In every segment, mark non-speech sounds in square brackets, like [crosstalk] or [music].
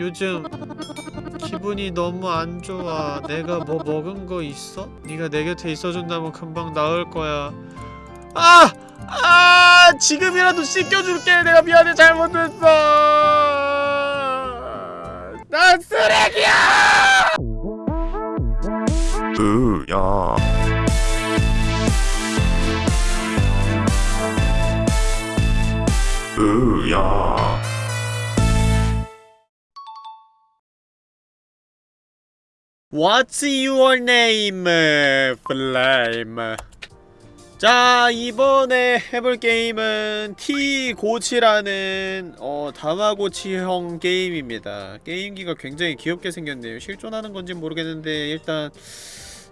요즘 기분이 너무 안 좋아. 내가 뭐 먹은 거 있어? 네가 내 곁에 있어준다면 금방 나을 거야. 아! 아! 지금이라도 씻겨줄게. 내가 미안해 잘못했어. 난 쓰레기야! 으야 으야 What's your name, Flame? 자, 이번에 해볼 게임은 T-고치라는 어, 다마고치형 게임입니다. 게임기가 굉장히 귀엽게 생겼네요. 실존하는 건진 모르겠는데 일단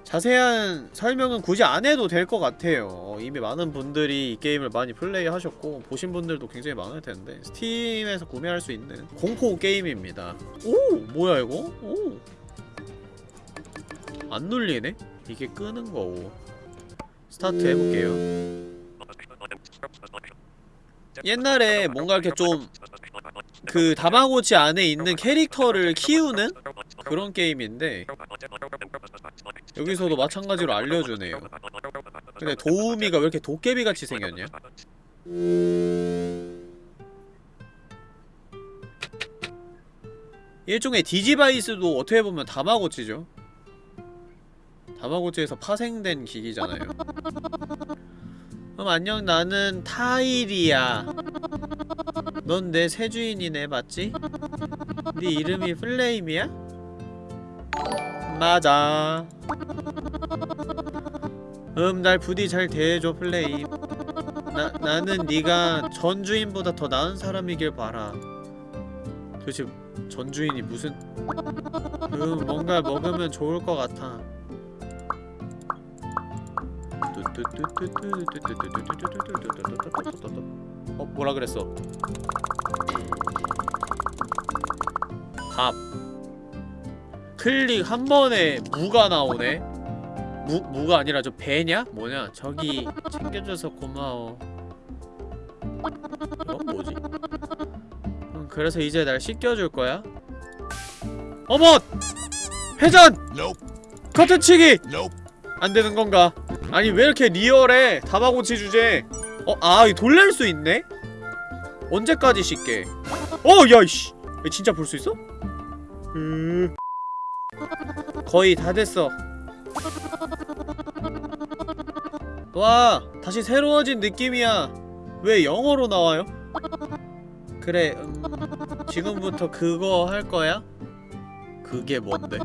자세한 설명은 굳이 안 해도 될 것 같아요. 어, 이미 많은 분들이 이 게임을 많이 플레이하셨고 보신 분들도 굉장히 많을 텐데 스팀에서 구매할 수 있는 공포 게임입니다. 오! 뭐야 이거? 오! 안 눌리네? 이게 끄는 거고 스타트 해볼게요 옛날에 뭔가 이렇게 좀 그 다마고치 안에 있는 캐릭터를 키우는 그런 게임인데 여기서도 마찬가지로 알려주네요 근데 도우미가 왜 이렇게 도깨비같이 생겼냐? 일종의 디지바이스도 어떻게 보면 다마고치죠 다마고치에서 파생된 기기잖아요. 그럼 안녕 나는 타일이야. 넌 내 새 주인이네 맞지? 네 이름이 플레임이야? 맞아. 음 날 부디 잘 대해줘 플레임. 나, 나는 네가 전 주인보다 더 나은 사람이길 바라. 도대체 전 주인이 무슨? 음 뭔가 먹으면 좋을 것 같아 어 뭐라 그랬어 밥 클릭 한 번에 무가 나오네 무, 무가 아니라 저 배냐? 뭐냐 저기 챙겨줘서 고마워 어? 뭐지? 음, 그래서 이제 날 씻겨줄 거야? 어머! 회전! 커튼치기! 안 되는 건가? 아니 왜 이렇게 리얼해? 다마고치 주제. 어, 아, 이 돌릴 수 있네? 언제까지 씻게? 어, 야, 이씨. 진짜 볼 수 있어? 음. 거의 다 됐어. 와, 다시 새로워진 느낌이야. 왜 영어로 나와요? 그래, 음, 지금부터 그거 할 거야? 그게 뭔데?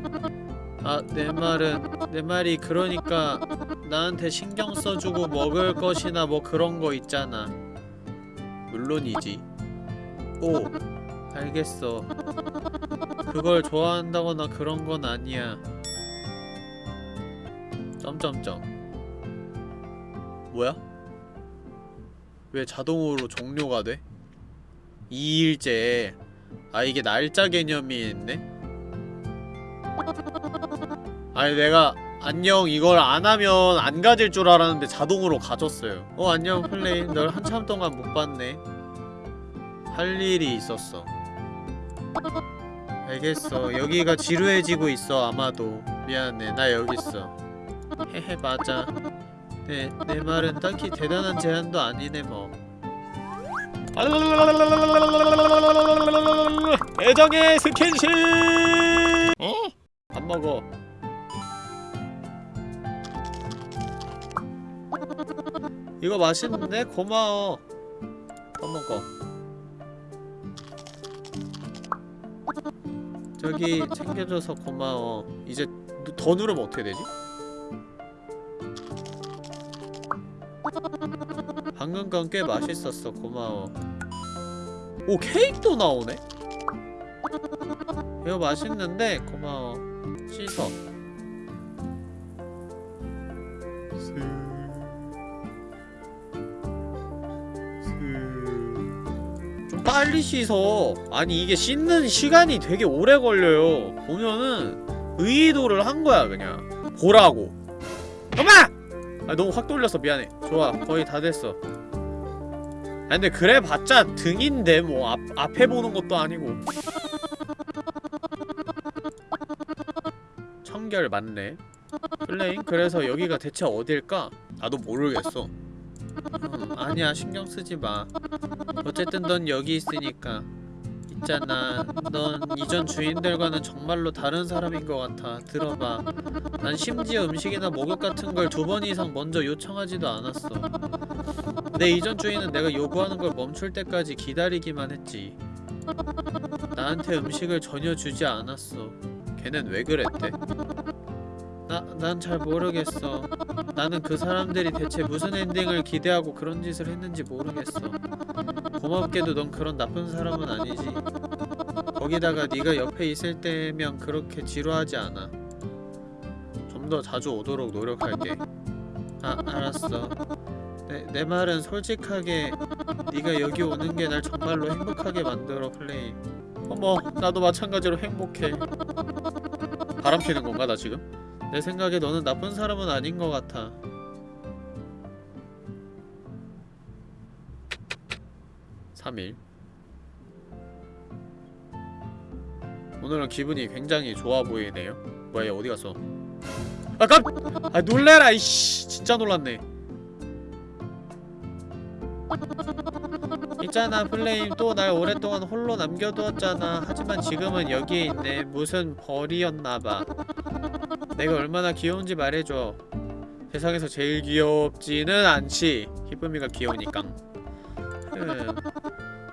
아, 내 말은 내 말이 그러니까 나한테 신경 써주고 먹을 것이나 뭐 그런 거 있잖아. 물론이지. 오, 알겠어. 그걸 좋아한다거나 그런 건 아니야. 점점점. 뭐야? 왜 자동으로 종료가 돼? 2일째. 아, 이게 날짜 개념이 있네? 아니 내가 안녕 이걸 안하면 안 가질 줄 알았는데 자동으로 가졌어요. 어 안녕 플레임 널 한참 동안 못 봤네. 할 일이 있었어. 알겠어. 여기가 지루해지고 있어 아마도. 미안해. 나 여기 있어. 헤헤 맞아. 네, 내 말은 딱히 대단한 제안도 아니네 뭐. 애정의 스킨십! 어? 밥 먹어 이거 맛있는데? 고마워. 밥 먹어. 저기 챙겨줘서 고마워. 이제 누- 더 누르면 어떻게 되지? 방금 건 꽤 맛있었어. 고마워. 오 케이크도 나오네? 이거 맛있는데? 고마워. 씻어 빨리 씻어. 아니 이게 씻는 시간이 되게 오래 걸려요. 보면은 의도를 한 거야 그냥. 보라고. 엄마! 아 너무 확 돌려서 미안해. 좋아 거의 다 됐어. 아 근데 그래봤자 등인데 뭐 앞, 앞에 보는 것도 아니고. 청결 맞네. 플레임? 그래서 여기가 대체 어딜까? 나도 모르겠어. 음, 아니야 신경 쓰지 마. 어쨌든 넌 여기 있으니까. 있잖아 넌 이전 주인들과는 정말로 다른 사람인 것 같아. 들어봐. 난 심지어 음식이나 목욕 같은 걸 두 번 이상 먼저 요청하지도 않았어. 내 이전 주인은 내가 요구하는 걸 멈출 때까지 기다리기만 했지. 나한테 음식을 전혀 주지 않았어. 걔는 왜 그랬대? 나, 난 잘 모르겠어 나는 그 사람들이 대체 무슨 엔딩을 기대하고 그런 짓을 했는지 모르겠어. 고맙게도 넌 그런 나쁜 사람은 아니지. 거기다가 네가 옆에 있을 때면 그렇게 지루하지 않아. 좀 더 자주 오도록 노력할게. 아 알았어. 내, 내 말은 솔직하게 네가 여기 오는 게 날 정말로 행복하게 만들어 플레이 어머 나도 마찬가지로 행복해. 바람 피는 건가 나 지금? 내 생각에 너는 나쁜 사람은 아닌 것 같아. 삼일. 오늘은 기분이 굉장히 좋아 보이네요. 뭐야 얘 어디 갔어? 아 깜! 아 놀래라 이씨. 진짜 놀랐네. 있잖아 플레임 또 날 오랫동안 홀로 남겨두었잖아. 하지만 지금은 여기에 있네. 무슨 벌이었나봐 내가 얼마나 귀여운지 말해줘. 세상에서 제일 귀엽지는 않지. 기쁨이가 귀여우니까. 흠.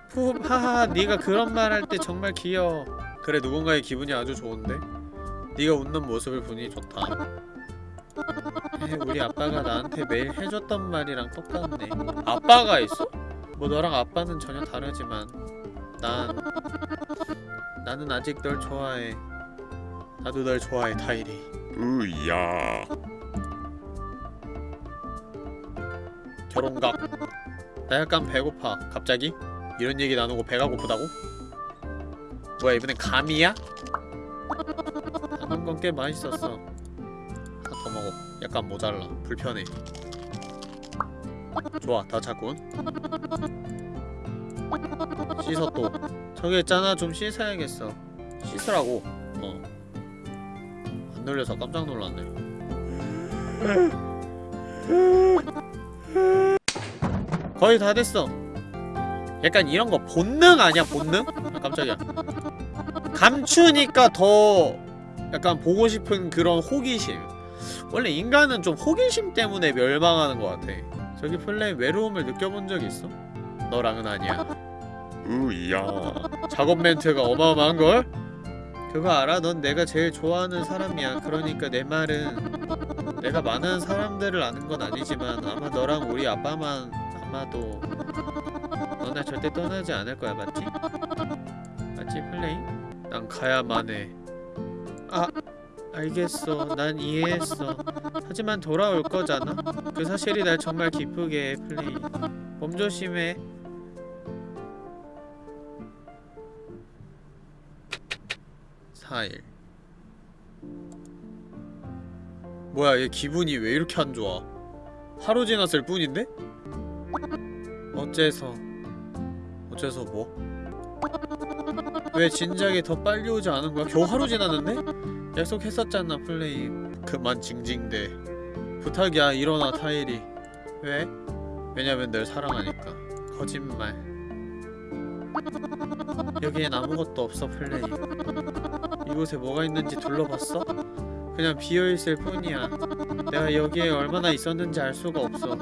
푸 하하 네가 그런 말 할 때 정말 귀여워. 그래 누군가의 기분이 아주 좋은데? 네가 웃는 모습을 보니 좋다. 에, 우리 아빠가 나한테 매일 해줬던 말이랑 똑같네. 아빠가 있어? 뭐 너랑 아빠는 전혀 다르지만 난 나는 아직 널 좋아해. 나도 널 좋아해 타이리 으야. 결혼각 나 약간 배고파. 갑자기? 이런 얘기 나누고 배가 고프다고? 뭐야 이번엔 감이야? 담은 건꽤 맛있었어. 하나 더 먹어. 약간 모자라. 불편해. 좋아 다 찼군 씻어 또. 저기 있잖아. 좀 씻어야겠어. 씻으라고. 어 안 놀려서 깜짝 놀랐네. 거의 다 됐어. 약간 이런 거 본능 아니야 본능? 아 깜짝이야. 감추니까 더 약간 보고 싶은 그런 호기심. 원래 인간은 좀 호기심 때문에 멸망하는 것 같아. 저기 플레이 외로움을 느껴본 적 있어? 너랑은 아니야. 으야. 작업 멘트가 어마어마한걸? 그거 알아? 넌 내가 제일 좋아하는 사람이야. 그러니까 내 말은 내가 많은 사람들을 아는 건 아니지만 아마 너랑 우리 아빠만 아마도 넌날 절대 떠나지 않을 거야. 맞지? 맞지 플레이? 난 가야만 해아 알겠어. 난 이해했어. 하지만 돌아올 거잖아. 그 사실이 날 정말 기쁘게 해 플레이. 몸 조심해 사일 뭐야 얘 기분이 왜 이렇게 안 좋아 하루 지났을 뿐인데? 어째서 어째서 뭐? 왜 진작에 더 빨리 오지 않은 거야? 겨우 하루 지났는데? 약속했었잖아 플레이 그만 징징대 부탁이야 일어나 타일이 왜? 왜냐면 널 사랑하니까 거짓말 여기엔 아무것도 없어 플레이 이곳에 뭐가 있는지 둘러봤어? 그냥 비어있을 뿐이야. 내가 여기에 얼마나 있었는지 알 수가 없어.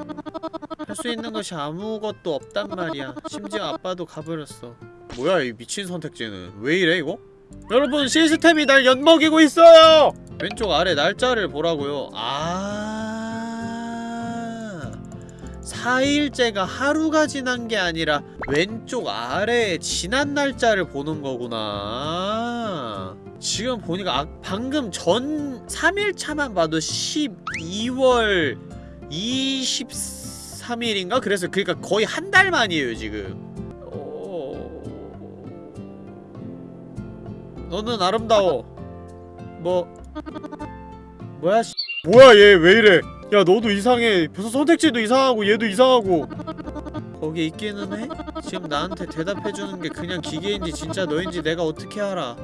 할 수 있는 것이 아무것도 없단 말이야. 심지어 아빠도 가버렸어. 뭐야 이 미친 선택지는. 왜 이래 이거? 여러분 시스템이 날 엿먹이고 있어요! 왼쪽 아래 날짜를 보라고요. 아. 4일째가 하루가 지난 게 아니라 왼쪽 아래에 지난 날짜를 보는 거구나 지금 보니까 아, 방금 전 3일차만 봐도 12월 23일인가? 그래서 그러니까 거의 한 달 만이에요 지금. 어... 너는 아름다워. 뭐 뭐야 씨. 뭐야 얘 왜 이래? 야 너도 이상해. 벌써 선택지도 이상하고 얘도 이상하고. 거기 있기는 해? 지금 나한테 대답해주는 게 그냥 기계인지 진짜 너인지 내가 어떻게 알아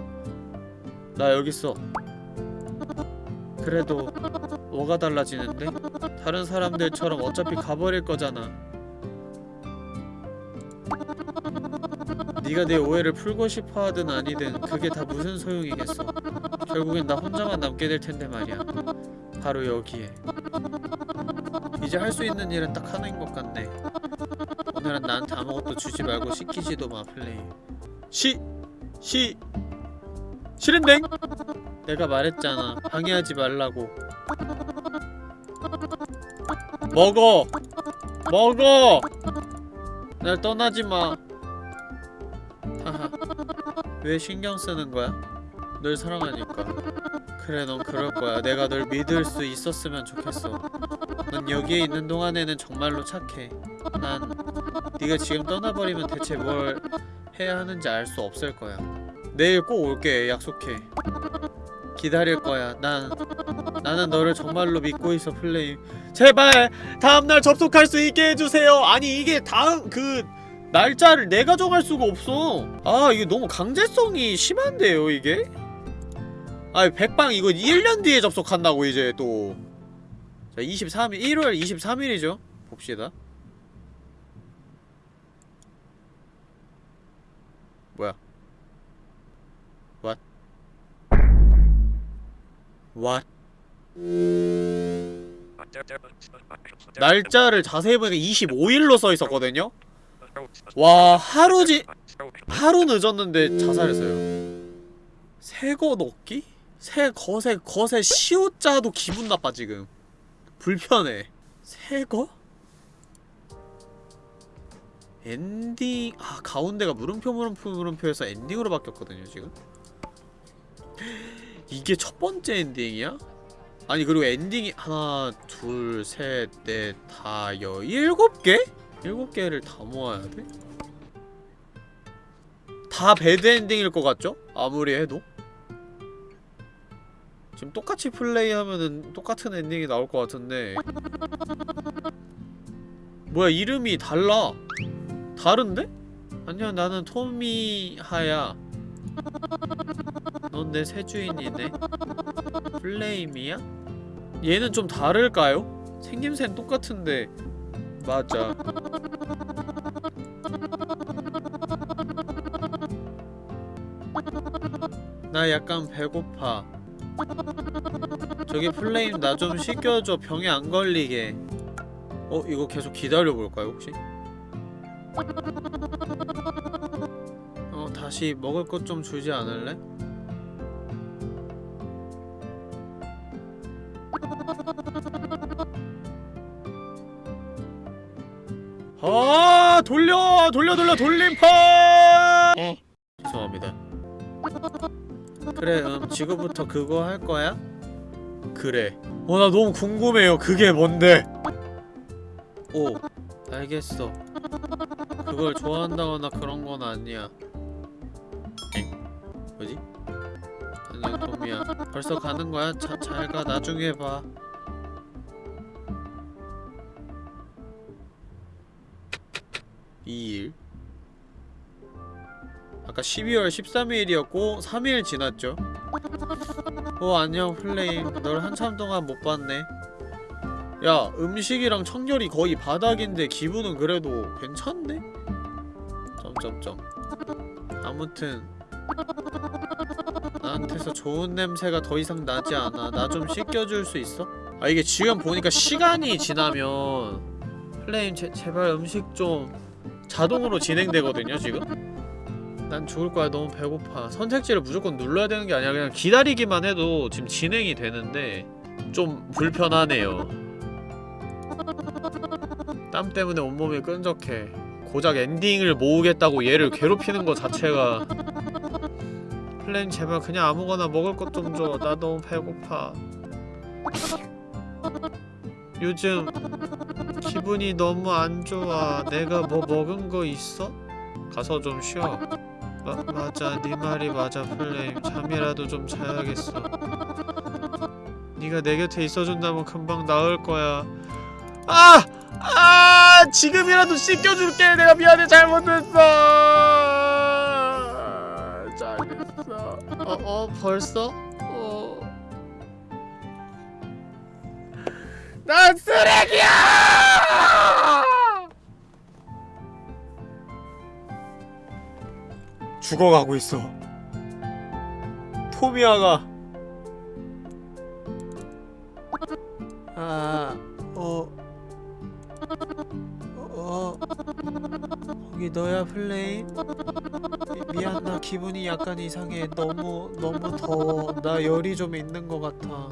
나 여기 있어 그래도 뭐가 달라지는데? 다른 사람들처럼 어차피 가버릴 거잖아. 네가 내 오해를 풀고 싶어 하든 아니든 그게 다 무슨 소용이겠어. 결국엔 나 혼자만 남게 될 텐데 말이야. 바로 여기에. 이제 할 수 있는 일은 딱 하나인 것 같네. 오늘은 나한테 아무것도 주지 말고 시키지도 마, 플레이. 시, 시, 싫은댕? 내가 말했잖아. 방해하지 말라고. 먹어! 먹어! 날 떠나지 마. 하하. 왜 신경 쓰는 거야? 널 사랑하니까. 그래, 넌 그럴 거야. 내가 널 믿을 수 있었으면 좋겠어. 넌 여기에 있는 동안에는 정말로 착해. 난 네가 지금 떠나버리면 대체 뭘 해야 하는지 알 수 없을 거야. 내일 꼭 올게. 약속해. 기다릴 거야. 난 나는 너를 정말로 믿고 있어, 플레임. 제발 다음날 접속할 수 있게 해주세요. 아니 이게 다음 그 날짜를 내가 정할 수가 없어. 아 이게 너무 강제성이 심한데요, 이게? 아 백방 이거 1년 뒤에 접속한다고 이제 또. 자 23일 1월 23일이죠. 봅시다. 뭐야? What? 날짜를 자세히 보니까 25일로 써 있었거든요. 와 하루지 하루 늦었는데 자살했어요. 새거 넣기? 새 거세 거세 시오자도 기분 나빠 지금. 불편해. 새거? 엔딩 아 가운데가 물음표 물음표 물음표에서 엔딩으로 바뀌었거든요 지금. 이게 첫 번째 엔딩이야? 아니 그리고 엔딩이 하나 둘셋넷다 여 일곱 개? 일곱 개를 다 모아야 돼? 다 bad 엔딩일 것 같죠? 아무리 해도? 지금 똑같이 플레이하면은 똑같은 엔딩이 나올 것 같은데 뭐야 이름이 달라 다른데? 아니야 나는 토미하야 넌 내 새 주인이네 플레임이야? 얘는 좀 다를까요? 생김새는 똑같은데 맞아 나 약간 배고파 저기 플레임 나좀 시켜줘 병에 안 걸리게 어? 이거 계속 기다려볼까요 혹시? 어 다시 먹을 것 좀 주지 않을래? 아 돌려 돌려 돌려 돌림판 어? 죄송합니다 그래 음 지금부터 그거 할 거야? 그래 어 나 너무 궁금해요 그게 뭔데 오 알겠어 그걸 좋아한다거나 그런 건 아니야 엥? 뭐지? 도미야 벌써 가는 거야? 잘 가. 나중에 봐. 이일. 아까 12월 13일이었고 3일 지났죠? 어 안녕 플레임. 널 한참 동안 못 봤네. 야 음식이랑 청결이 거의 바닥인데 기분은 그래도 괜찮네? 점점점. 아무튼 나한테서 좋은 냄새가 더 이상 나지 않아. 나 좀 씻겨줄 수 있어? 아 이게 지금 보니까 시간이 지나면 플레임 제, 제발 음식 좀 자동으로 진행되거든요 지금? 난 죽을 거야. 너무 배고파. 선택지를 무조건 눌러야 되는 게 아니라 그냥 기다리기만 해도 지금 진행이 되는데 좀 불편하네요. 땀 때문에 온몸이 끈적해. 고작 엔딩을 모으겠다고 얘를 괴롭히는 것 자체가 플레임 제발 그냥 아무거나 먹을 것 좀 줘. 나 너무 배고파. 요즘 기분이 너무 안 좋아. 내가 뭐 먹은 거 있어? 가서 좀 쉬어. 마, 맞아. 네 말이 맞아 플레임. 잠이라도 좀 자야겠어. 네가 내 곁에 있어준다면 금방 나을 거야. 아! 아! 지금이라도 씻겨줄게. 내가 미안해. 잘못했어. 잘했 어 어? 어? 벌써? 어... 난 쓰레기야! 죽어가고 있어. 토미아가 아, 어, 어, 거기 너야 플레임? 미, 미안 나 기분이 약간 이상해. 너무 너무 더워. 나 열이 좀 있는 것 같아.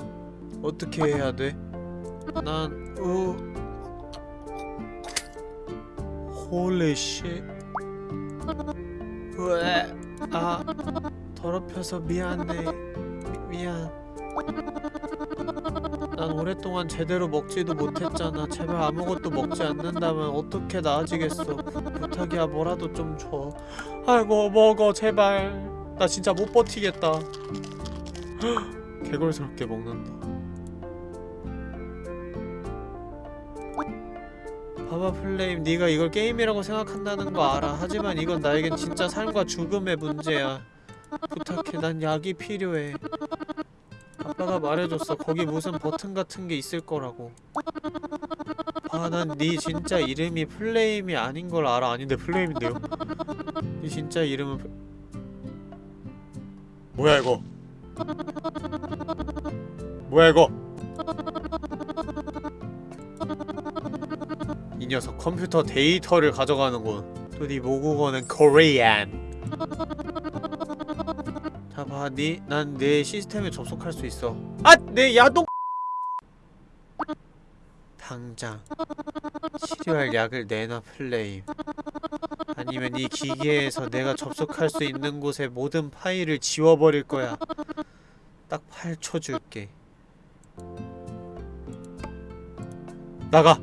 어떻게 해야 돼? 난 우. Holy shi. 왜? 아, 더럽혀서 미안해. 미, 미안. 난 오랫동안 제대로 먹지도 못했잖아. 제발 아무것도 먹지 않는다면 어떻게 나아지겠어. 부탁이야 뭐라도 좀 줘. 아이고 먹어 제발. 나 진짜 못 버티겠다. 개걸스럽게 먹는다. 봐봐 플레임 네가 이걸 게임이라고 생각한다는 거 알아. 하지만 이건 나에겐 진짜 삶과 죽음의 문제야. 부탁해 난 약이 필요해. 아빠가 말해줬어. 거기 무슨 버튼 같은 게 있을 거라고. 아, 난 네 진짜 이름이 플레임이 아닌 걸 알아. 아닌데 플레임인데요. 네 진짜 이름은 플... 뭐야 이거? 뭐야 이거? 이 녀석 컴퓨터 데이터를 가져가는군. 또네 모국어는 코리안. 자 봐, 니, 난내 시스템에 접속할 수 있어. 아, 내 야동. 당장 치료할 약을 내놔 플레임. 아니면 이 기계에서 내가 접속할 수 있는 곳의 모든 파일을 지워버릴 거야. 딱 8초 줄게. 나가.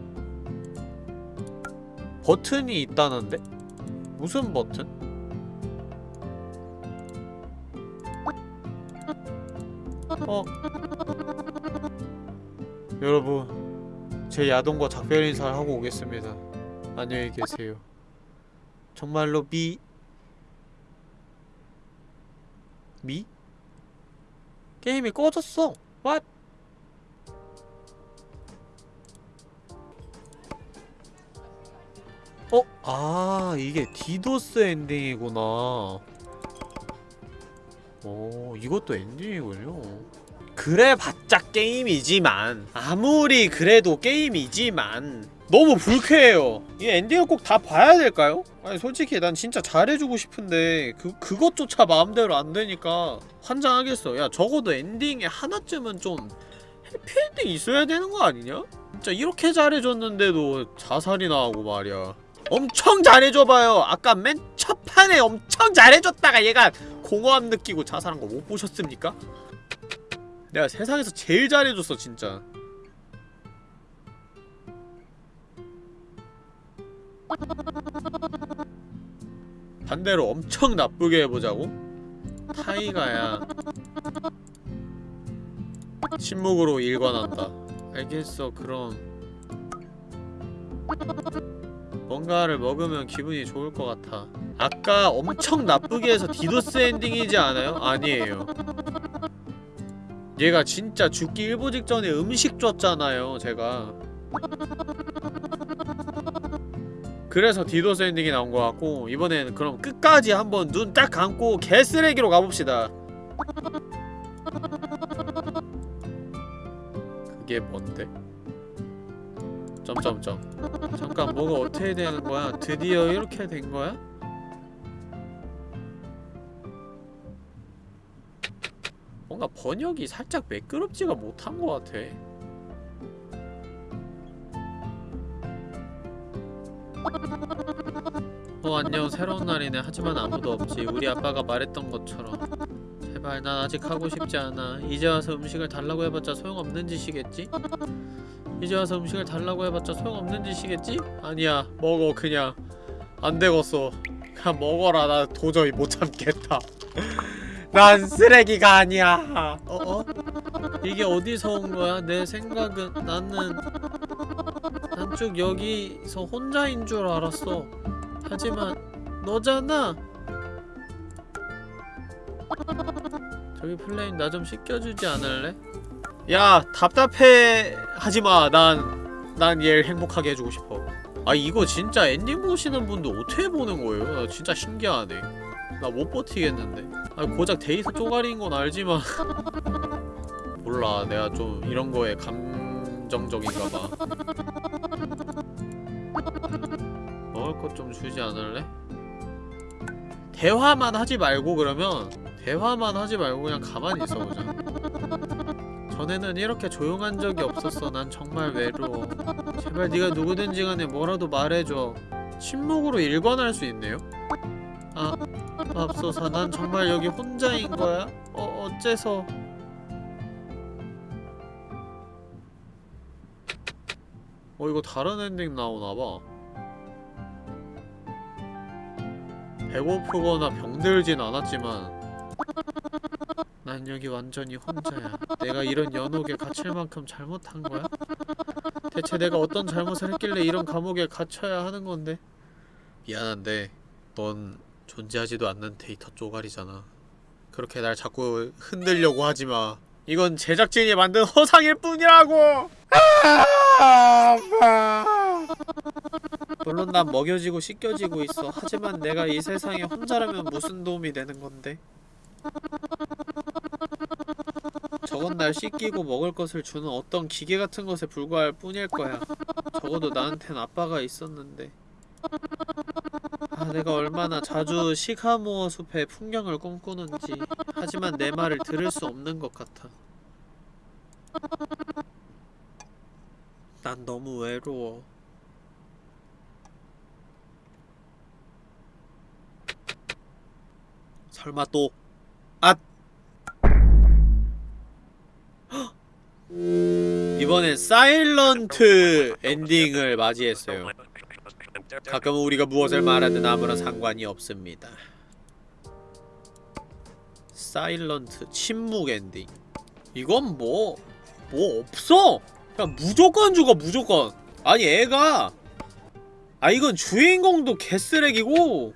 버튼이 있다는데? 무슨 버튼? 어 여러분 제 야동과 작별 인사를 하고 오겠습니다 안녕히 계세요 정말로 미 미? 게임이 꺼졌어 What? 어? 아 이게 디도스 엔딩이구나 오 이것도 엔딩이군요 그래봤자 게임이지만 아무리 그래도 게임이지만 너무 불쾌해요 이 엔딩을 꼭 다 봐야 될까요? 아니 솔직히 난 진짜 잘해주고 싶은데 그, 그것조차 마음대로 안 되니까 환장하겠어 야 적어도 엔딩에 하나쯤은 좀 해피엔딩 있어야 되는 거 아니냐? 진짜 이렇게 잘해줬는데도 자살이 나오고 말이야 엄청 잘해줘봐요 아까 맨 첫판에 엄청 잘해줬다가 얘가 공허함 느끼고 자살한 거 못 보셨습니까? 내가 세상에서 제일 잘해줬어 진짜. 반대로 엄청 나쁘게 해보자고? 타이가야. 침묵으로 일관한다. 알겠어 그럼. 뭔가를 먹으면 기분이 좋을 것 같아. 아까 엄청 나쁘게 해서 디도스 엔딩이지 않아요? 아니에요 얘가 진짜 죽기 일보 직전에 음식 줬잖아요 제가 그래서 디도스 엔딩이 나온 것 같고 이번엔 그럼 끝까지 한번 눈 딱 감고 개쓰레기로 가봅시다 그게 뭔데? 점점점 잠깐 뭐가 어떻게 되는 거야? 드디어 이렇게 된 거야? 뭔가 번역이 살짝 매끄럽지가 못한 것 같아. 어 안녕. 새로운 날이네. 하지만 아무도 없지. 우리 아빠가 말했던 것처럼. 제발 난 아직 하고 싶지 않아. 이제 와서 음식을 달라고 해봤자 소용없는 짓이겠지? 이제 와서 음식을 달라고 해봤자 소용없는 짓이겠지? 아니야. 먹어 그냥. 안 되겠어. 그냥 먹어라. 나 도저히 못 참겠다 난 쓰레기가 아니야 어 어? 이게 어디서 온 거야? 내 생각은 나는 난쭉 여기서 혼자인 줄 알았어 하지만 너잖아 저기 플레임 나 좀 씻겨주지 않을래? 야 답답해 하지마 난 난 얘를 행복하게 해주고 싶어 아 이거 진짜 엔딩 보시는 분도 어떻게 보는 거예요? 나 진짜 신기하네 나 못 버티겠는데. 아 고작 데이터 쪼가리인 건 알지만. [laughs] 몰라 내가 좀 이런 거에 감정적인가 봐. 먹을 것 좀 주지 않을래? 대화만 하지 말고 그러면 대화만 하지 말고 그냥 가만히 있어보자. 전에는 이렇게 조용한 적이 없었어. 난 정말 외로워. 제발 네가 누구든지 간에 뭐라도 말해줘. 침묵으로 일관할 수 있네요? 아 맙소사 난 정말 여기 혼자인 거야? 어 어째서 어 이거 다른 엔딩 나오나봐 배고프거나 병들진 않았지만 난 여기 완전히 혼자야 내가 이런 연옥에 갇힐 만큼 잘못한 거야? 대체 내가 어떤 잘못을 했길래 이런 감옥에 갇혀야 하는 건데 미안한데 넌 존재하지도 않는 데이터 쪼가리잖아. 그렇게 날 자꾸 흔들려고 하지마. 이건 제작진이 만든 허상일 뿐이라고! 물론 난 먹여지고 씻겨지고 있어. 하지만 내가 이 세상에 혼자라면 무슨 도움이 되는 건데? 저건 날 씻기고 먹을 것을 주는 어떤 기계 같은 것에 불과할 뿐일 거야. 적어도 나한텐 아빠가 있었는데. 아 내가 얼마나 자주 시카모어 숲의 풍경을 꿈꾸는지 하지만 내 말을 들을 수 없는 것 같아 난 너무 외로워 설마 또 앗! 헉! 이번엔 사일런트 엔딩을 맞이했어요 가끔은 우리가 무엇을 말하든 아무런 상관이 없습니다. 사일런트 침묵 엔딩. 이건 뭐뭐 없어! 그냥 무조건 죽어 무조건. 아니 애가. 아 이건 주인공도 개쓰레기고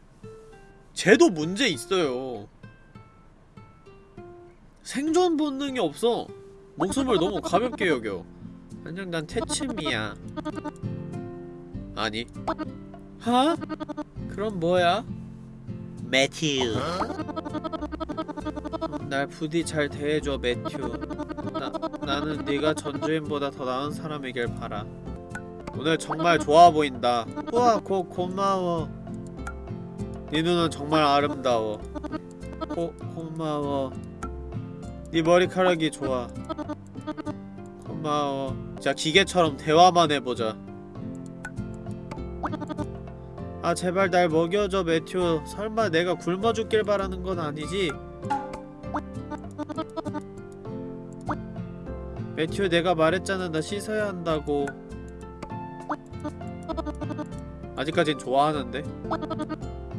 쟤도 문제 있어요. 생존 본능이 없어. 목숨을 너무 가볍게 여겨. 안녕 난 태침이야. 아니 하? 그럼 뭐야? 매튜. 날 부디 잘 대해줘 매튜. 나, 나는 네가 전주인보다 더 나은 사람이길 바라. 오늘 정말 좋아 보인다. 우와 고, 고마워. 네 눈은 정말 아름다워. 고, 고마워. 네 머리카락이 좋아. 고마워. 자 기계처럼 대화만 해보자 아 제발 날 먹여줘 매튜 설마 내가 굶어 죽길 바라는 건 아니지? 매튜 내가 말했잖아 나 씻어야 한다고 아직까진 좋아하는데?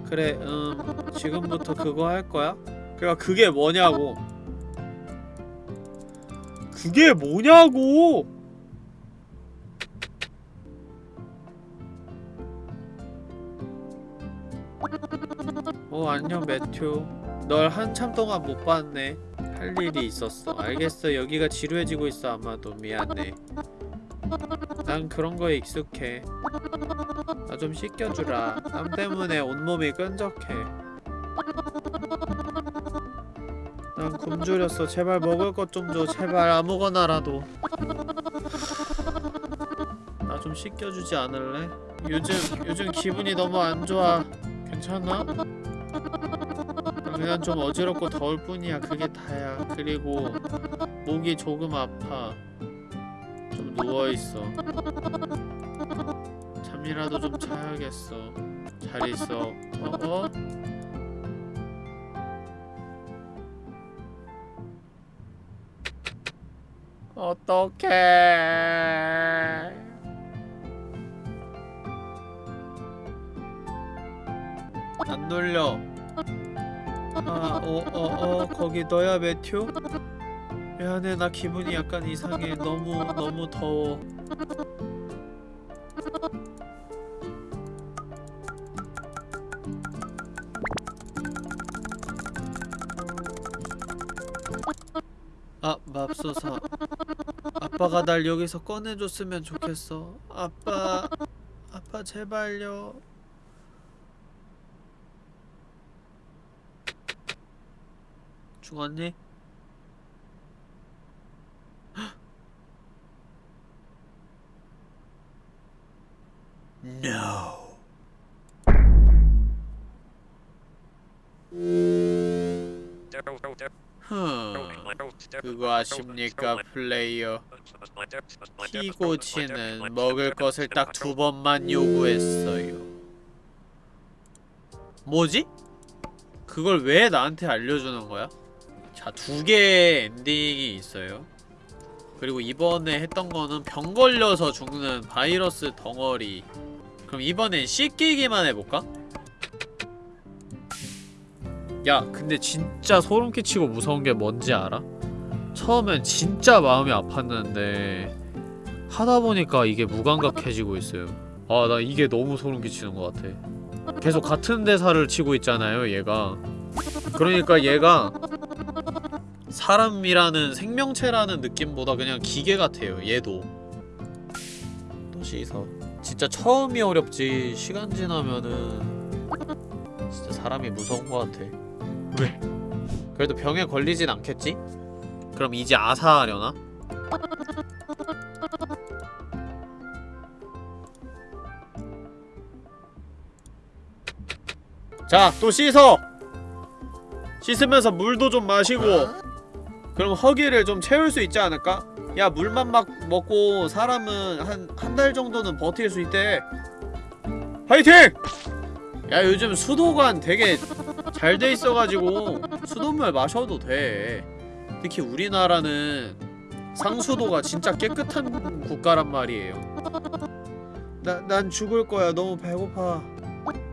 그래 음 지금부터 그거 할 거야? 그니까 그게 뭐냐고 그게 뭐냐고 어 안녕 매튜. 널 한참 동안 못 봤네. 할 일이 있었어. 알겠어. 여기가 지루해지고 있어 아마도. 미안해. 난 그런 거에 익숙해. 나 좀 씻겨주라. 땀 때문에 온몸이 끈적해. 난 굶주렸어. 제발 먹을 것 좀 줘. 제발 아무거나라도. 나 좀 씻겨주지 않을래? 요즘 요즘 기분이 너무 안 좋아. 괜찮아? 그냥 좀 어지럽고 더울 뿐이야. 그게 다야. 그리고 목이 조금 아파. 좀 누워있어. 잠이라도 좀 자야겠어. 잘 있어. 어? 어? 어떡해. 안 눌려 아, 어, 어, 어, 거기 너야, 매튜? 미안해, 나 기분이 약간 이상해. 너무, 너무 더워. 아 맙소사 아빠가 날 여기서 꺼내줬으면 좋겠어 아빠 아빠 제발요 죽었니? No. 흠. 그거 아십니까, 플레이어? 피고치는 먹을 것을 딱 두 번만 요구했어요. 뭐지? 그걸 왜 나한테 알려주는 거야? 자, 두 개의 엔딩이 있어요. 그리고 이번에 했던 거는 병 걸려서 죽는 바이러스 덩어리. 그럼 이번엔 씻기기만 해볼까? 야, 근데 진짜 소름 끼치고 무서운 게 뭔지 알아? 처음엔 진짜 마음이 아팠는데 하다 보니까 이게 무감각해지고 있어요. 아, 나 이게 너무 소름 끼치는 것 같아. 계속 같은 대사를 치고 있잖아요, 얘가. 그러니까 얘가 사람이라는 생명체라는 느낌보다 그냥 기계 같아요, 얘도. 또 씻어. 진짜 처음이 어렵지, 시간 지나면은 진짜 사람이 무서운 것 같아. 왜? 그래도 병에 걸리진 않겠지? 그럼 이제 아사하려나? 자, 또 씻어! 씻으면서 물도 좀 마시고 그럼 허기를 좀 채울 수 있지 않을까? 야, 물만 막 먹고 사람은 한 한 달 정도는 버틸 수 있대. 화이팅! 야, 요즘 수도관 되게 잘 돼 있어가지고 수돗물 마셔도 돼. 특히 우리나라는 상수도가 진짜 깨끗한 국가란 말이에요. 나, 난 죽을 거야. 너무 배고파.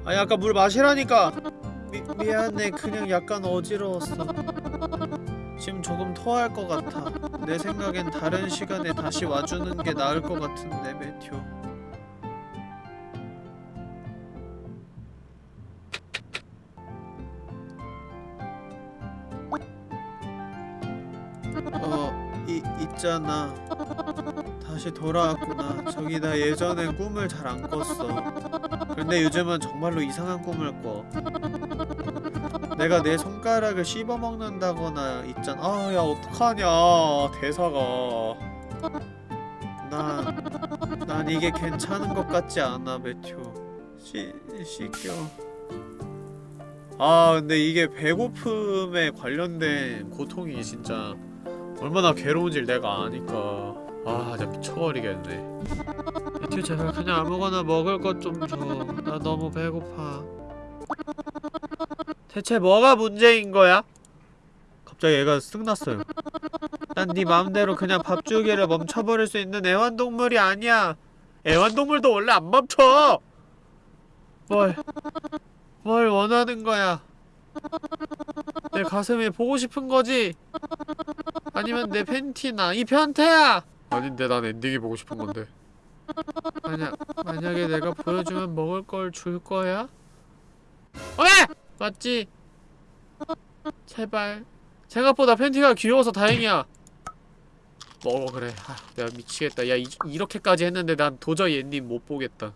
아니 아까 물 마시라니까. 미, 미안해. 그냥 약간 어지러웠어 지금 조금 토할 것 같아 내 생각엔 다른 시간에 다시 와주는 게 나을 것 같은데 매튜 어, 이, 있잖아. 다시 돌아왔구나. 저기 나 예전에 꿈을 잘 안 꿨어. 근데 요즘은 정말로 이상한 꿈을 꿔. 내가 내 손가락을 씹어먹는다거나 있잖아. 아, 야, 어떡하냐. 대사가. 난, 난 이게 괜찮은 것 같지 않아, 매튜. 씻, 씻겨. 아, 근데 이게 배고픔에 관련된 고통이 진짜 얼마나 괴로운지를 내가 아니까 아 진짜 미쳐버리겠네 매튜 제발 그냥 아무거나 먹을 것 좀줘나 너무 배고파 대체 뭐가 문제인 거야? 갑자기 얘가 쓱났어요. 난 네 마음대로 그냥 밥 주기를 멈춰버릴 수 있는 애완동물이 아니야. 애완동물도 원래 안 멈춰. 뭘, 뭘 원하는 거야? 내 가슴이 보고 싶은 거지? 아니면 내 팬티나? 이 변태야! 아닌데 난 엔딩이 보고 싶은 건데. 만약 만약에 내가 보여주면 먹을 걸 줄 거야? 왜? 맞지? 제발 생각보다 팬티가 귀여워서 다행이야 먹어 그래 아, 내가 미치겠다 야 이, 이렇게까지 했는데 난 도저히 엔딩 못 보겠다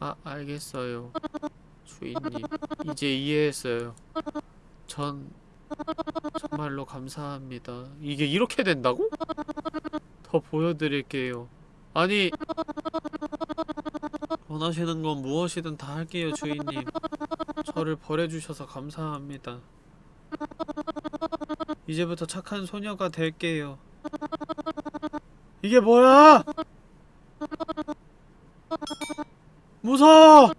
아 알겠어요 주인님 이제 이해했어요 전 정말로 감사합니다. 이게 이렇게 된다고? 더 보여드릴게요. 아니 원하시는 건 무엇이든 다 할게요, 주인님. 저를 버려주셔서 감사합니다. 이제부터 착한 소녀가 될게요. 이게 뭐야? 무서워!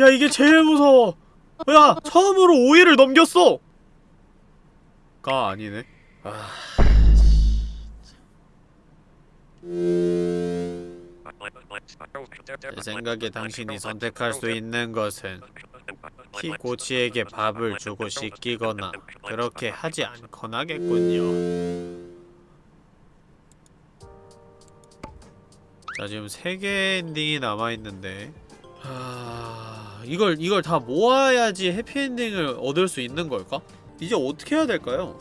야, 이게 제일 무서워! 야, 처음으로 5일을 넘겼어! 가 아니네. 아. 제 생각에 당신이 선택할 수 있는 것은 키 고치에게 밥을 주고 씻기거나 그렇게 하지 않거나겠군요. 자 지금 세 개의 엔딩이 남아 있는데 아 이걸 이걸 다 모아야지 해피엔딩을 얻을 수 있는 걸까? 이제 어떻게 해야 될까요?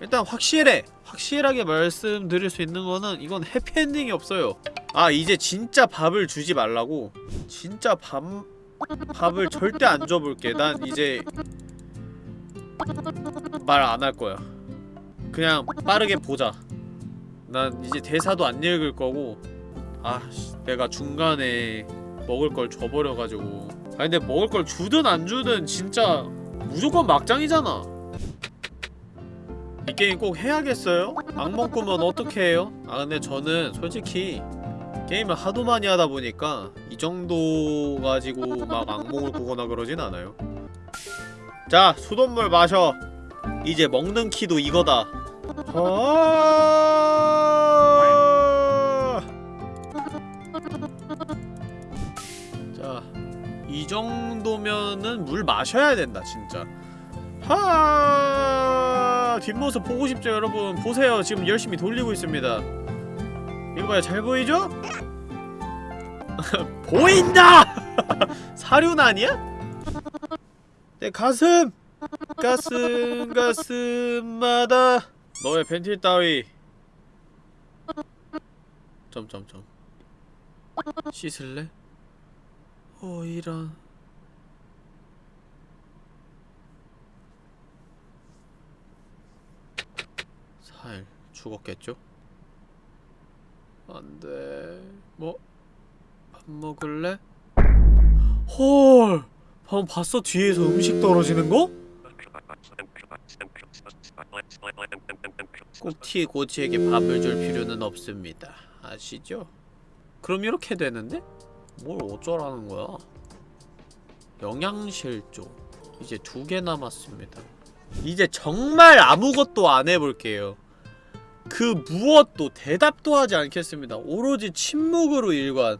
일단 확실해! 확실하게 말씀드릴 수 있는 거는 이건 해피엔딩이 없어요. 아 이제 진짜 밥을 주지 말라고? 진짜 밥... 밥을 절대 안 줘볼게. 난 이제 말 안 할 거야. 그냥 빠르게 보자. 난 이제 대사도 안 읽을 거고. 아 씨, 내가 중간에 먹을 걸 줘버려가지고. 아 근데 먹을 걸 주든 안 주든 진짜 무조건 막장이잖아 이 게임 꼭 해야겠어요? 악몽 꾸면 어떻게 해요? 아 근데 저는 솔직히 게임을 하도 많이 하다 보니까 이 정도 가지고 막 악몽을 꾸거나 그러진 않아요 자 수돗물 마셔 이제 먹는 키도 이거다 아 자, 이 정도면은 물 마셔야 된다, 진짜. 하 뒷모습 보고 싶죠, 여러분? 보세요. 지금 열심히 돌리고 있습니다. 이거 봐요. 잘 보이죠? [laughs] 보인다! [laughs] 사륜 아니야? 내 가슴! 가슴, 가슴마다 너의 벤틸 따위 점점점 씻을래? 어 이런 사일 죽었겠죠? 안돼 뭐? 밥 먹을래? 헐 방금 봤어 뒤에서 음식 떨어지는 거? 꼭 티고치에게 밥을 줄 필요는 없습니다 아시죠? 그럼 이렇게 되는데? 뭘 어쩌라는 거야? 영양실조 이제 두 개 남았습니다 이제 정말 아무것도 안 해볼게요 그 무엇도 대답도 하지 않겠습니다. 오로지 침묵으로 일관.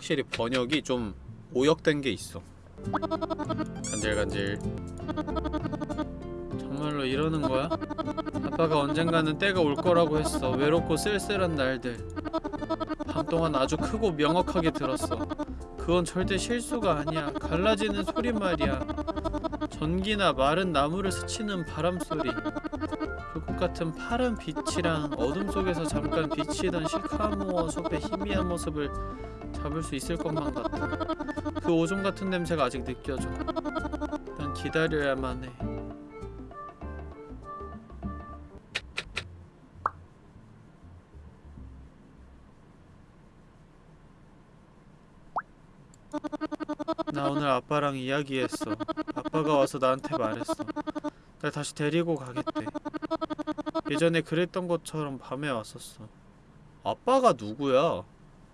확실히 번역이 좀 오역된 게 있어. 간질간질. 정말로 이러는 거야? 아빠가 언젠가는 때가 올 거라고 했어. 외롭고 쓸쓸한 날들. 밤 동안 아주 크고 명확하게 들었어. 그건 절대 실수가 아니야. 갈라지는 소리 말이야. 전기나 마른 나무를 스치는 바람소리. 불꽃 같은 파란 빛이랑 어둠 속에서 잠깐 비치던 시카모어 숲의 희미한 모습을 잡을 수 있을 것만 같아 그 오줌 같은 냄새가 아직 느껴져 난 기다려야만 해 나 오늘 아빠랑 이야기했어. 아빠가 와서 나한테 말했어. 날 다시 데리고 가겠대. 예전에 그랬던 것처럼 밤에 왔었어. 아빠가 누구야?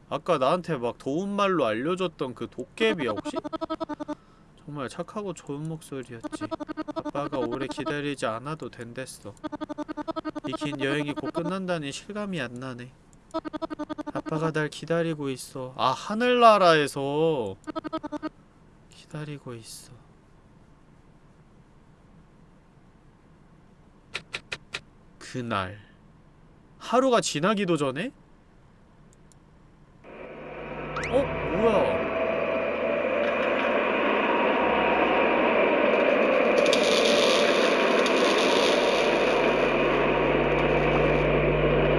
아까 나한테 막 도움말로 알려줬던 그 도깨비야 혹시? 정말 착하고 좋은 목소리였지. 아빠가 오래 기다리지 않아도 된댔어. 이 긴 여행이 곧 끝난다니 실감이 안 나네. 아빠가 날 기다리고 있어. 아 하늘나라에서 기다리고 있어. 그날 하루가 지나기도 전에? 어? 뭐야?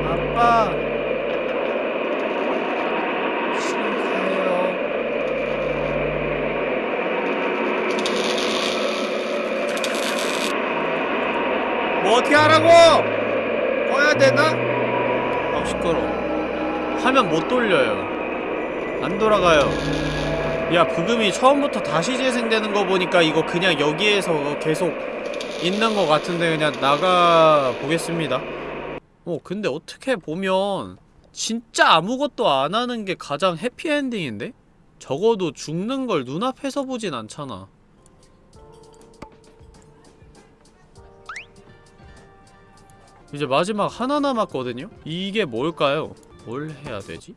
아빠 가요. 뭐 어떻게 하라고! 꺼야 되나? 아 시끄러. 화면 못 돌려요. 안 돌아가요. 야 부금이 처음부터 다시 재생되는 거 보니까 이거 그냥 여기에서 계속 있는 거 같은데 그냥 나가 보겠습니다. 어 근데 어떻게 보면 진짜 아무것도 안 하는 게 가장 해피엔딩인데? 적어도 죽는 걸 눈앞에서 보진 않잖아. 이제 마지막 하나 남았거든요? 이게 뭘까요? 뭘 해야 되지?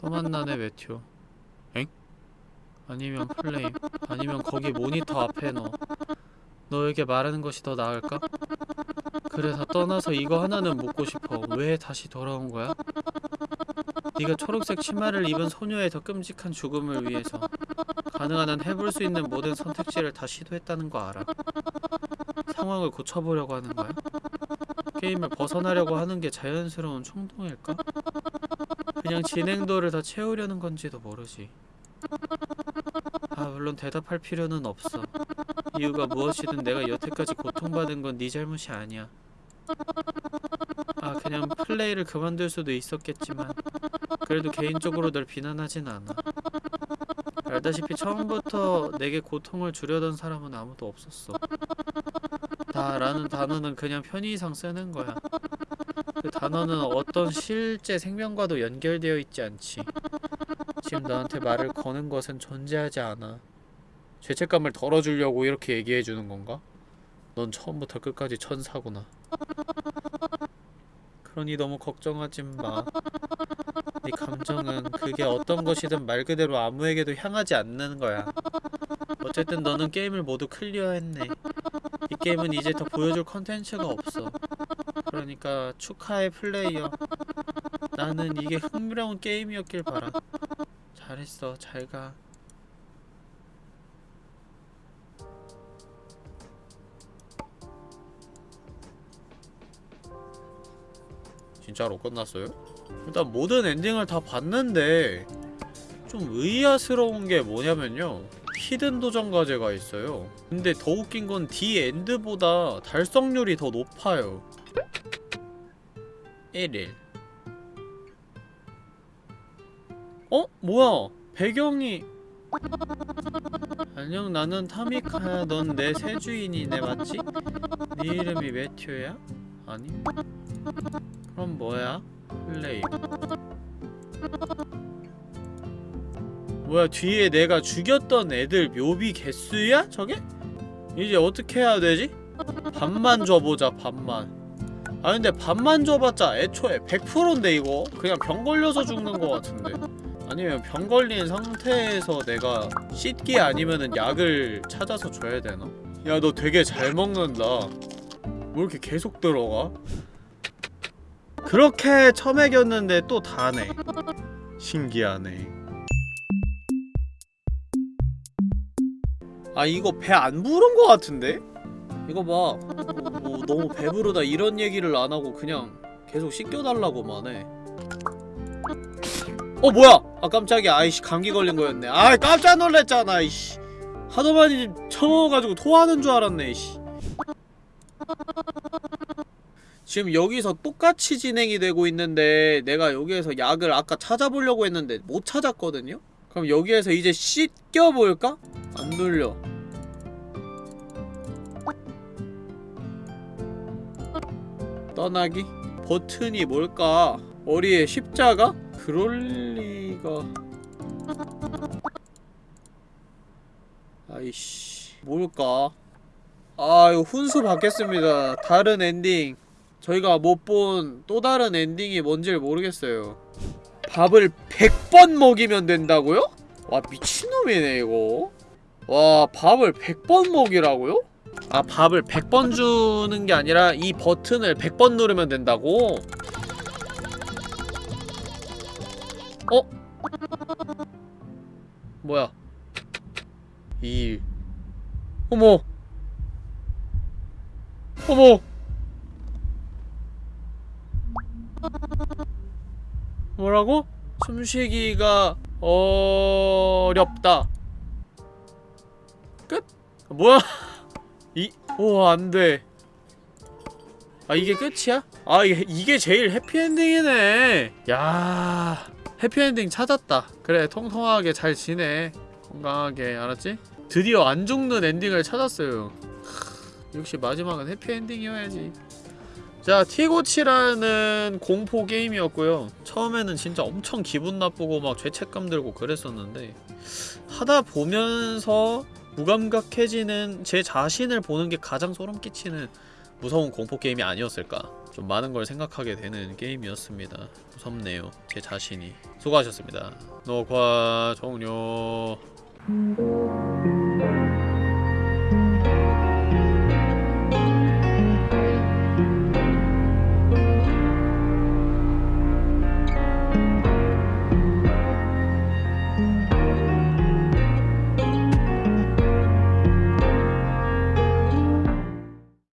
또 만나네 메테오 엥? 아니면 플레임 아니면 거기 모니터 앞에 너 너에게 말하는 것이 더 나을까? 그래 다 떠나서 이거 하나는 묻고 싶어 왜 다시 돌아온 거야? 네가 초록색 치마를 입은 소녀의 더 끔찍한 죽음을 위해서 가능한 한 해볼 수 있는 모든 선택지를 다 시도했다는 거 알아 상황을 고쳐보려고 하는 거야? 게임을 벗어나려고 하는 게 자연스러운衝動일까? 그냥 진행도를 더 채우려는 건지도 모르지. 아, 물론 대답할 필요는 없어. 이유가 무엇이든 내가 여태까지 고통받은 건 네 잘못이 아니야. 아, 그냥 플레이를 그만둘 수도 있었겠지만 그래도 개인적으로 널 비난하진 않아. 알다시피 처음부터 내게 고통을 주려던 사람은 아무도 없었어. 다라는 단어는 그냥 편의상 쓰는 거야. 그 단어는 어떤 실제 생명과도 연결되어 있지 않지. 지금 너한테 말을 거는 것은 존재하지 않아. 죄책감을 덜어주려고 이렇게 얘기해주는 건가? 넌 처음부터 끝까지 천사구나. 그러니 너무 걱정하지 마. 네 감정은 그게 어떤 것이든 말 그대로 아무에게도 향하지 않는 거야. 어쨌든 너는 게임을 모두 클리어했네. 이 게임은 이제 더 보여줄 컨텐츠가 없어. 그러니까 축하해 플레이어. 나는 이게 흥미로운 게임이었길 바라. 잘했어. 잘 가. 진짜로 끝났어요? 일단 모든 엔딩을 다 봤는데 좀 의아스러운 게 뭐냐면요 히든 도전 과제가 있어요 근데 더 웃긴 건 D 엔드보다 달성률이 더 높아요 1일 어? 뭐야 배경이 안녕 나는 타미카야 넌 내 새 주인이네 맞지? 네 이름이 매튜야? 아니 그럼 뭐야? 플레이 뭐야 뒤에 내가 죽였던 애들 묘비 개수야? 저게? 이제 어떻게 해야 되지? 반만 줘보자 반만 아 근데 반만 줘봤자 애초에 100%인데 이거? 그냥 병 걸려서 죽는 거 같은데 아니면 병 걸린 상태에서 내가 씻기 아니면은 약을 찾아서 줘야 되나? 야 너 되게 잘 먹는다 뭐 이렇게 계속 들어가? 그렇게 처먹였는데 또 다네. 신기하네. 아 이거 배 안 부른 거 같은데? 이거 봐. 뭐, 뭐 너무 배부르다 이런 얘기를 안 하고 그냥 계속 씻겨달라고만 해. 어 뭐야? 아 깜짝이야. 아이씨 감기 걸린 거였네. 아 깜짝 놀랐잖아 이씨. 하도 많이 처먹어가지고 토하는 줄 알았네 이씨 지금 여기서 똑같이 진행이 되고 있는데 내가 여기에서 약을 아까 찾아보려고 했는데 못 찾았거든요? 그럼 여기에서 이제 씻겨볼까? 안 눌려 떠나기? 버튼이 뭘까? 머리에 십자가? 그럴 리가... 아이씨... 뭘까? 아 이거 훈수 받겠습니다 다른 엔딩 저희가 못 본 또 다른 엔딩이 뭔지를 모르겠어요 밥을 100번 먹이면 된다고요? 와 미친놈이네 이거 와 밥을 100번 먹이라고요? 아 밥을 100번 주는 게 아니라 이 버튼을 100번 누르면 된다고? 어? 뭐야 2일 어머 어머 뭐라고? 숨쉬기가 어렵다 끝? 뭐야? [laughs] 이.. 오 안돼 아 이게 끝이야? 아 이게, 이게 제일 해피엔딩이네 야 해피엔딩 찾았다 그래 통통하게 잘 지내 건강하게 알았지? 드디어 안 죽는 엔딩을 찾았어요 크, 역시 마지막은 해피엔딩이어야지 자 티고치라는 공포 게임이었고요 처음에는 진짜 엄청 기분 나쁘고 막 죄책감 들고 그랬었는데 하다 보면서 무감각해지는 제 자신을 보는 게 가장 소름 끼치는 무서운 공포 게임이 아니었을까 좀 많은 걸 생각하게 되는 게임이었습니다. 무섭네요. 제 자신이. 수고하셨습니다. 녹화 종료.